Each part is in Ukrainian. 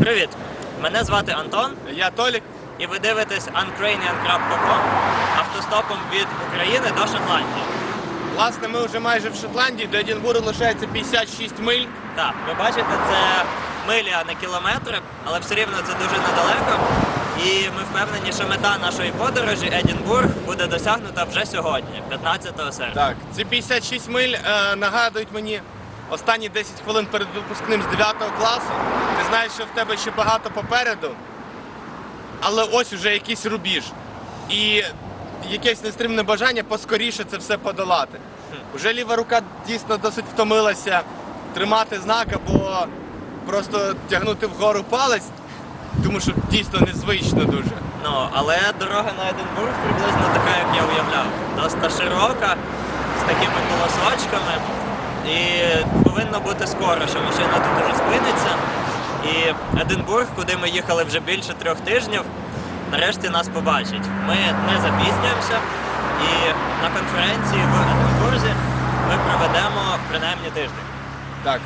Привіт! Мене звати Антон, Я Толік. і ви дивитесь uncranian.com автостопом від України до Шотландії. Власне, ми вже майже в Шотландії, до Едінбургу лишається 56 миль. Так, ви бачите, це милі, а не кілометри, але все рівно це дуже недалеко. І ми впевнені, що мета нашої подорожі Едінбург буде досягнута вже сьогодні, 15 серпня. Так, ці 56 миль е, нагадують мені останні 10 хвилин перед випускним з 9 класу. Ти знаєш, що в тебе ще багато попереду, але ось уже якийсь рубіж. І якесь нестримне бажання поскоріше це все подолати. Уже ліва рука дійсно досить втомилася тримати знак або просто тягнути вгору палець, тому що дійсно незвично дуже. Ну, але дорога на Единбург приблизно така, як я уявляв. Доста широка, з такими колосочками. І повинно бути скоро, що машина тут уже спиниться. І Единбург, куди ми їхали вже більше трьох тижнів, нарешті нас побачить. Ми не запізнюємося, і на конференції в Единбурзі ми проведемо принаймні тиждень. Так.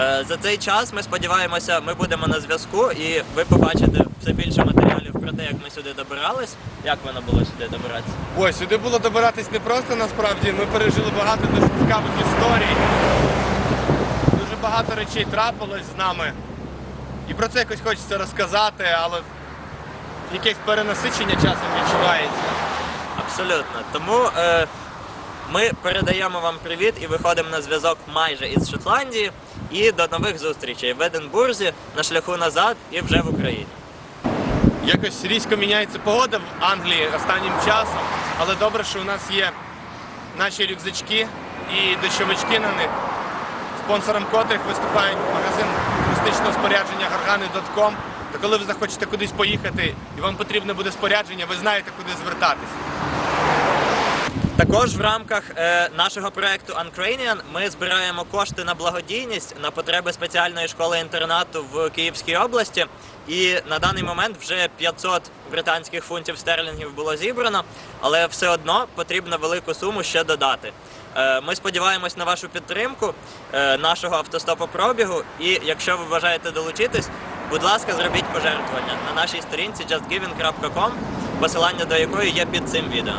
Е, За цей час ми сподіваємося, ми будемо на зв'язку, і ви побачите все більше матеріалів те, як ми сюди добирались. Як воно було сюди добиратися? Ой, сюди було добиратись не просто насправді. Ми пережили багато дуже цікавих історій. Дуже багато речей трапилось з нами. І про це якось хочеться розказати, але якесь перенасичення часом відчувається. Абсолютно. Тому е, ми передаємо вам привіт і виходимо на зв'язок майже із Шотландії. І до нових зустрічей в Единбурзі, на шляху назад і вже в Україні. Якось різко міняється погода в Англії останнім часом, але добре, що у нас є наші рюкзачки і дощовички на них, спонсором котрих виступає магазин туристичного спорядження gargani.com. То коли ви захочете кудись поїхати і вам потрібне буде спорядження, ви знаєте, куди звертатись. Також в рамках е, нашого проекту Uncranian ми збираємо кошти на благодійність на потреби спеціальної школи інтернату в Київській області. І на даний момент вже 500 британських фунтів стерлінгів було зібрано, але все одно потрібно велику суму ще додати. Е, Ми сподіваємось на вашу підтримку е, нашого автостопопробігу. І якщо ви бажаєте долучитись, будь ласка, зробіть пожертвування на нашій сторінці justgiving.com, посилання до якої є під цим відео.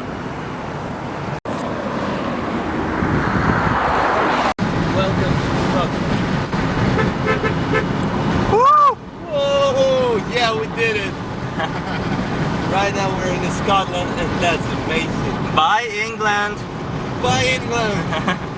Right now we're in Scotland and that's amazing. Bye England! Bye, England!